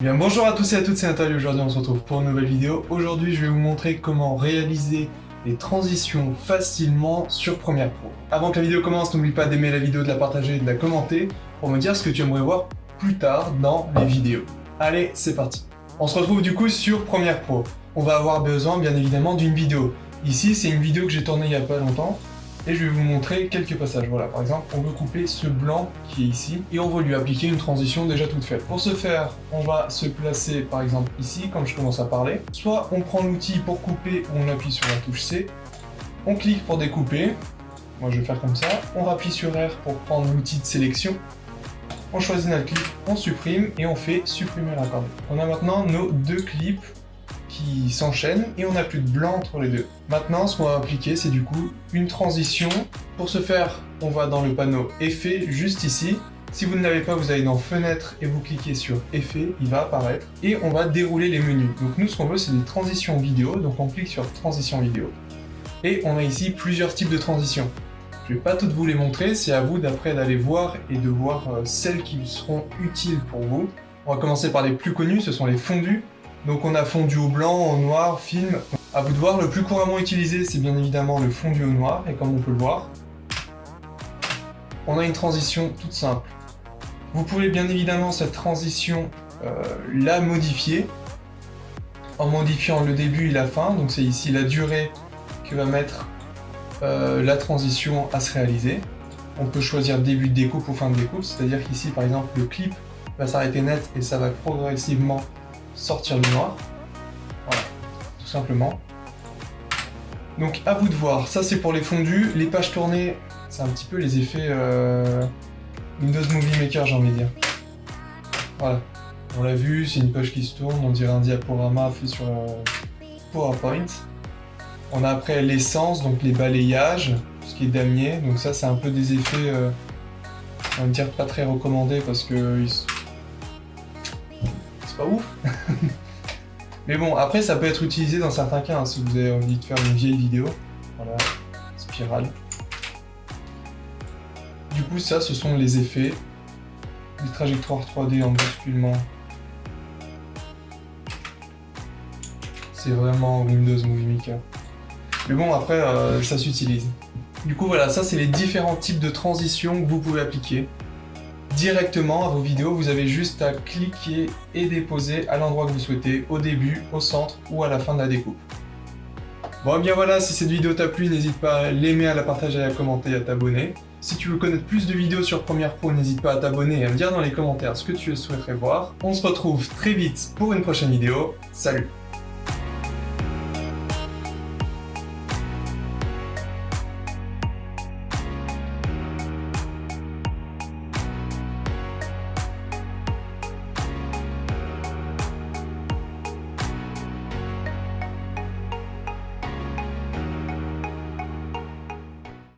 Bien bonjour à tous et à toutes, c'est Nathalie, aujourd'hui on se retrouve pour une nouvelle vidéo. Aujourd'hui je vais vous montrer comment réaliser les transitions facilement sur Premiere Pro. Avant que la vidéo commence, n'oublie pas d'aimer la vidéo, de la partager de la commenter pour me dire ce que tu aimerais voir plus tard dans les vidéos. Allez, c'est parti On se retrouve du coup sur Premiere Pro. On va avoir besoin bien évidemment d'une vidéo. Ici c'est une vidéo que j'ai tournée il n'y a pas longtemps et je vais vous montrer quelques passages. Voilà, par exemple, on veut couper ce blanc qui est ici, et on veut lui appliquer une transition déjà toute faite. Pour ce faire, on va se placer, par exemple, ici, quand je commence à parler. Soit on prend l'outil pour couper, ou on appuie sur la touche C, on clique pour découper, moi je vais faire comme ça, on rappuie sur R pour prendre l'outil de sélection, on choisit notre clip, on supprime, et on fait supprimer l'accord. On a maintenant nos deux clips s'enchaînent et on n'a plus de blanc entre les deux. Maintenant, ce qu'on va appliquer, c'est du coup une transition. Pour ce faire, on va dans le panneau Effet, juste ici. Si vous ne l'avez pas, vous allez dans Fenêtre et vous cliquez sur Effet, il va apparaître. Et on va dérouler les menus. Donc nous, ce qu'on veut, c'est des transitions vidéo. Donc on clique sur Transition vidéo. Et on a ici plusieurs types de transitions. Je ne vais pas toutes vous les montrer, c'est à vous d'après d'aller voir et de voir euh, celles qui seront utiles pour vous. On va commencer par les plus connus, ce sont les fondus. Donc on a fondu au blanc, au noir, film. À vous de voir, le plus couramment utilisé, c'est bien évidemment le fondu au noir, et comme on peut le voir, on a une transition toute simple. Vous pouvez bien évidemment cette transition euh, la modifier en modifiant le début et la fin, donc c'est ici la durée que va mettre euh, la transition à se réaliser. On peut choisir début de découpe ou fin de découpe, c'est-à-dire qu'ici par exemple le clip va s'arrêter net et ça va progressivement sortir du noir. Voilà, tout simplement. Donc à vous de voir, ça c'est pour les fondus. Les pages tournées, c'est un petit peu les effets euh, Windows Movie Maker j'ai envie de dire. Voilà, on l'a vu, c'est une page qui se tourne, on dirait un diaporama fait sur euh, PowerPoint. On a après l'essence, donc les balayages, ce qui est damier, donc ça c'est un peu des effets, euh, on va dire pas très recommandés parce que pas ouf. Mais bon, après, ça peut être utilisé dans certains cas, hein, si vous avez envie de faire une vieille vidéo. Voilà, spirale. Du coup, ça, ce sont les effets. Les trajectoires 3D en basculement. C'est vraiment Windows Movie Maker. Mais bon, après, euh, ça s'utilise. Du coup, voilà, ça, c'est les différents types de transitions que vous pouvez appliquer directement à vos vidéos. Vous avez juste à cliquer et déposer à l'endroit que vous souhaitez, au début, au centre ou à la fin de la découpe. Bon et bien voilà, si cette vidéo t'a plu, n'hésite pas à l'aimer, à la partager, à la commenter, à t'abonner. Si tu veux connaître plus de vidéos sur Premiere Pro, n'hésite pas à t'abonner et à me dire dans les commentaires ce que tu souhaiterais voir. On se retrouve très vite pour une prochaine vidéo. Salut